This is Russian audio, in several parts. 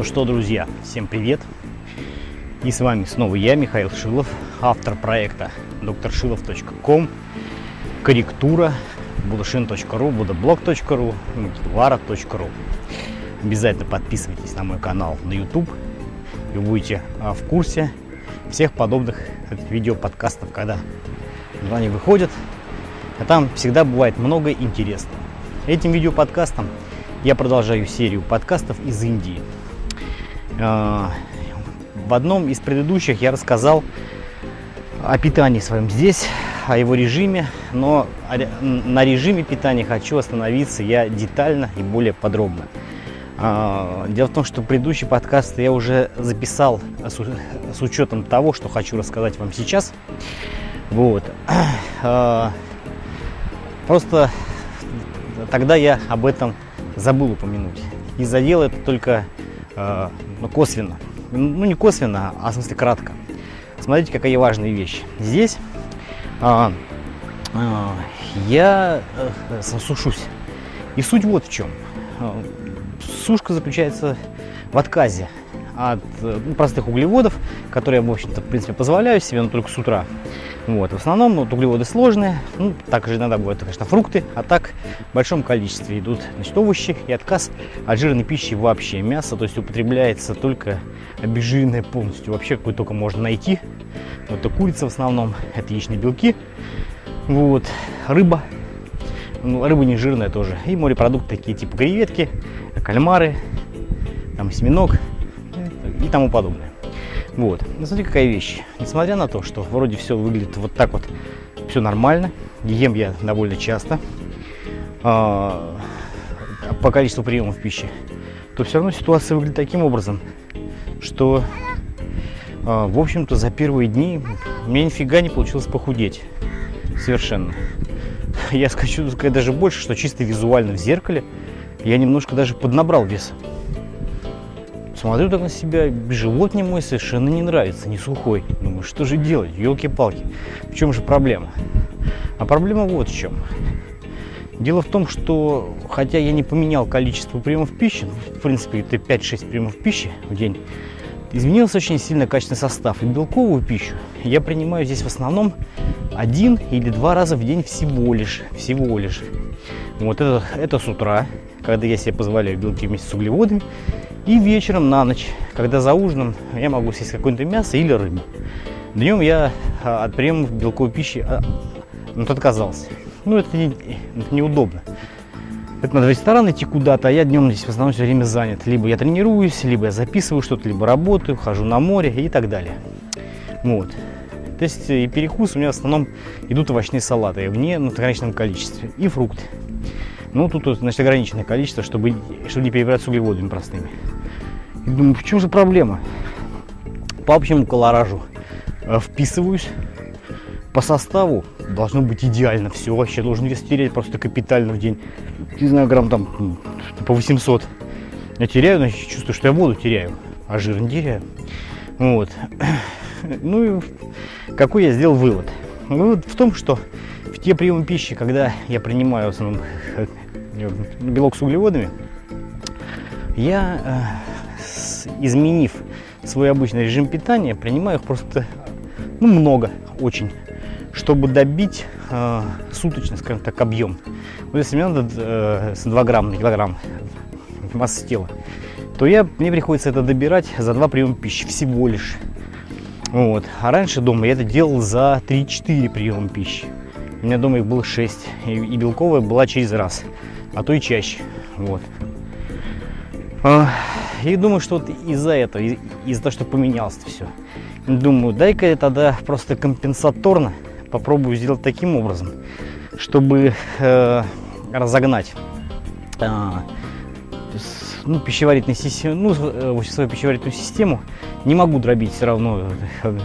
Ну что, друзья, всем привет! И с вами снова я, Михаил Шилов, автор проекта drshilov.com, корректура, budashin.ru, budablog.ru, motivara.ru. Обязательно подписывайтесь на мой канал на YouTube, и будете а, в курсе всех подобных видео-подкастов, когда они выходят. А там всегда бывает много интересного. Этим видео-подкастом я продолжаю серию подкастов из Индии. А, в одном из предыдущих я рассказал о питании своем здесь, о его режиме, но на режиме питания хочу остановиться я детально и более подробно. А, дело в том, что предыдущий подкаст я уже записал с учетом того, что хочу рассказать вам сейчас. Вот. А, просто тогда я об этом забыл упомянуть. И задел это только а, ну, косвенно. Ну, не косвенно, а в смысле кратко. Смотрите, какая важная вещь. Здесь а, а, я а, сушусь. И суть вот в чем сушка заключается в отказе от ну, простых углеводов, которые я, в общем-то, в принципе, позволяю себе, но только с утра. Вот. В основном вот, углеводы сложные, ну, также иногда бывают, конечно, фрукты, а так в большом количестве идут значит, овощи и отказ от жирной пищи вообще. Мясо, то есть употребляется только обезжиренное полностью, вообще какое только можно найти. Вот это курица в основном, это яичные белки, вот, рыба, ну, рыба не жирная тоже, и морепродукты такие типа креветки, кальмары, там осьминог и тому подобное. Вот. Ну, смотри, какая вещь. Несмотря на то, что вроде все выглядит вот так вот, все нормально, ем я довольно часто, а, по количеству приемов пищи, то все равно ситуация выглядит таким образом, что, а, в общем-то, за первые дни меня нифига не получилось похудеть. Совершенно. Я сказать даже больше, что чисто визуально в зеркале я немножко даже поднабрал вес. Смотрю так на себя, живот не мой совершенно не нравится, не сухой. Думаю, что же делать, елки-палки. В чем же проблема? А проблема вот в чем. Дело в том, что хотя я не поменял количество приемов пищи, ну, в принципе это 5-6 приемов пищи в день, изменился очень сильно качественный состав. И белковую пищу я принимаю здесь в основном один или два раза в день всего лишь. Всего лишь. Вот это, это с утра, когда я себе позволяю белки вместе с углеводами. И вечером на ночь, когда за ужином я могу съесть какое-то мясо или рыбу. Днем я а, от приемов белковой пищи а, ну, отказался. Ну, это, не, это неудобно. Это надо в ресторан идти куда-то, а я днем здесь в основном все время занят. Либо я тренируюсь, либо я записываю что-то, либо работаю, хожу на море и так далее. Вот. То есть и перекус у меня в основном идут овощные салаты, ну, в конечном количестве, и фрукты. Ну, тут, значит, ограниченное количество, чтобы, чтобы не перебирать с углеводами простыми. И думаю, в чем же проблема? По общему колоражу э, вписываюсь. По составу должно быть идеально все. Вообще должен вес терять просто капитально в день. Не знаю, грамм там по 800. Я теряю, значит, чувствую, что я воду теряю, а жир не теряю. Вот. Ну и какой я сделал вывод? Вывод в том, что в те приемы пищи, когда я принимаю в основном э, белок с углеводами, я, э, изменив свой обычный режим питания, принимаю их просто ну, много, очень, чтобы добить э, суточный, скажем так, объем. Вот если мне надо э, 2 грамма на килограмм массы тела, то я, мне приходится это добирать за два приема пищи всего лишь. Вот. А раньше дома я это делал за 3-4 приема пищи. У меня дома их было 6, и, и белковая была через раз, а то и чаще. Вот. А, и думаю, что вот из-за этого, из-за того, что поменялось все. Думаю, дай-ка я тогда просто компенсаторно попробую сделать таким образом, чтобы э, разогнать э, ну, пищеварительную систему, ну, э, свою пищеварительную систему. Не могу дробить все равно э,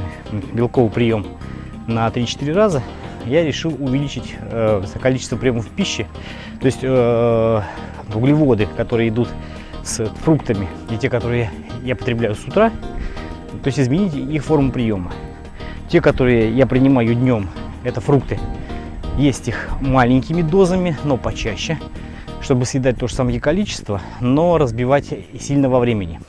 белковый прием на 3-4 раза. Я решил увеличить э, количество приемов пищи, то есть э, углеводы, которые идут с фруктами, и те, которые я потребляю с утра, то есть изменить их форму приема. Те, которые я принимаю днем, это фрукты, есть их маленькими дозами, но почаще, чтобы съедать то же самое количество, но разбивать сильно во времени.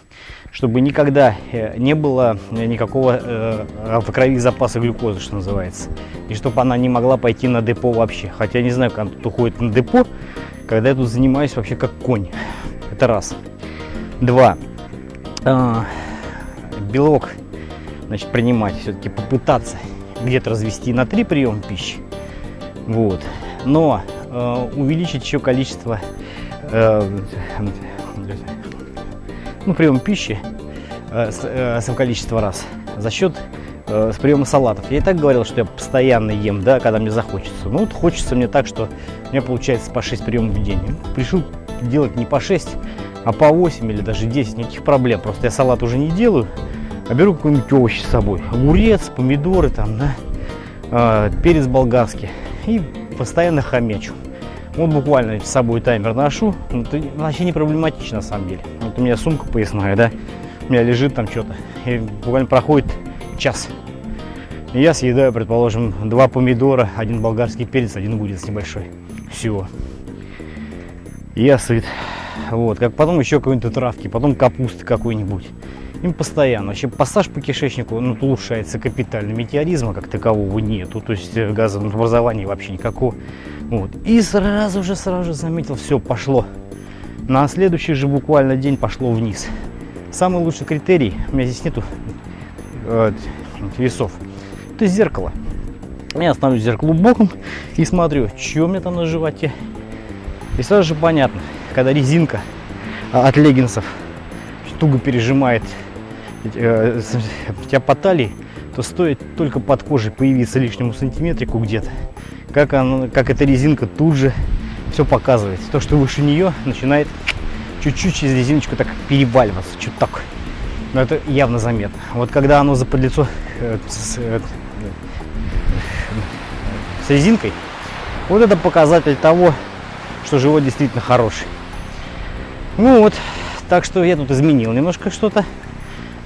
Чтобы никогда э, не было никакого э, в крови запаса глюкозы, что называется. И чтобы она не могла пойти на депо вообще. Хотя не знаю, как тут уходит на депо, когда я тут занимаюсь вообще как конь. Это раз. Два. А, белок, значит, принимать, все-таки попытаться где-то развести на три приема пищи. Вот. Но э, увеличить еще количество э, ну, прием пищи э, с, э, с количество раз за счет э, с приема салатов. Я и так говорил, что я постоянно ем, да, когда мне захочется. Ну, вот хочется мне так, что у меня получается по 6 приемов в день. Решил делать не по 6, а по 8 или даже 10, никаких проблем. Просто я салат уже не делаю, а беру какой-нибудь овощ с собой. Огурец, помидоры там, да, э, перец болгарский. И постоянно хомячу. Вот буквально с собой таймер ношу. Это вообще не проблематично на самом деле. Вот у меня сумка поясная, да, у меня лежит там что-то. И буквально проходит час. Я съедаю, предположим, два помидора, один болгарский перец, один огурец небольшой. Все. Я сыт. Вот, как потом еще какой-нибудь травки, потом капусты какой-нибудь. Им постоянно. Вообще пассаж по кишечнику ну, улучшается капитально. Метеоризма как такового нету. То есть э, газообразования вообще никакого. Вот. И сразу же, сразу же заметил, все, пошло. На следующий же буквально день пошло вниз. Самый лучший критерий, у меня здесь нету э, весов, это зеркало. Я становлюсь зеркалу боком и смотрю, что у меня там на животе. И сразу же понятно, когда резинка от леггинсов туго пережимает э, тебя по талии, то стоит только под кожей появиться лишнему сантиметрику где-то, как, она, как эта резинка тут же все показывает. То, что выше нее начинает чуть-чуть через резиночку так переваливаться, так. Но это явно заметно. Вот когда оно за подлицо э, с, э, с резинкой, вот это показатель того, что живот действительно хороший. Ну вот, так что я тут изменил немножко что-то.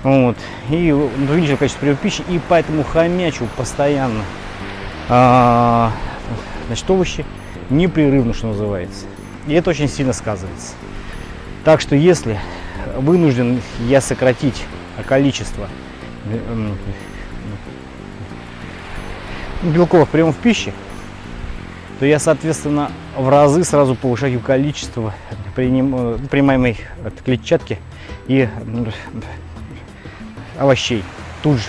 Вот. И увеличил количество приема пищи, и поэтому хомячу постоянно. А, значит, овощи непрерывно, что называется. И это очень сильно сказывается. Так что если вынужден я сократить количество белковых приемов пищи, то я, соответственно, в разы сразу повышаю количество принимаемой клетчатки и овощей тут же.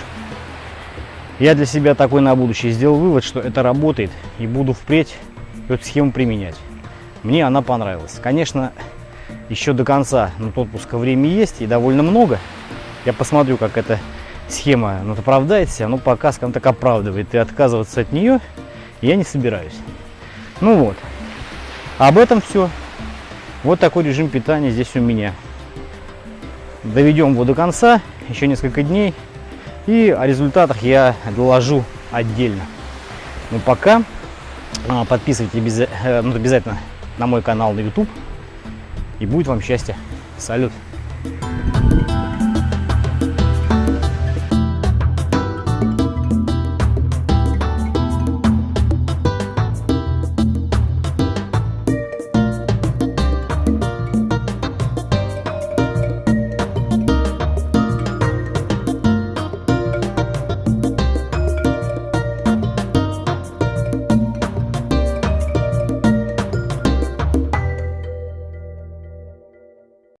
Я для себя такой на будущее сделал вывод, что это работает и буду впредь эту схему применять. Мне она понравилась. Конечно, еще до конца на отпуска время есть и довольно много. Я посмотрю, как эта схема ну, оправдает себя, но пока, скажем так, оправдывает. И отказываться от нее я не собираюсь. Ну вот. Об этом все. Вот такой режим питания здесь у меня. Доведем его до конца, еще несколько дней. И о результатах я доложу отдельно. Но пока а, подписывайтесь э, ну, обязательно на мой канал на YouTube. И будет вам счастье. Салют!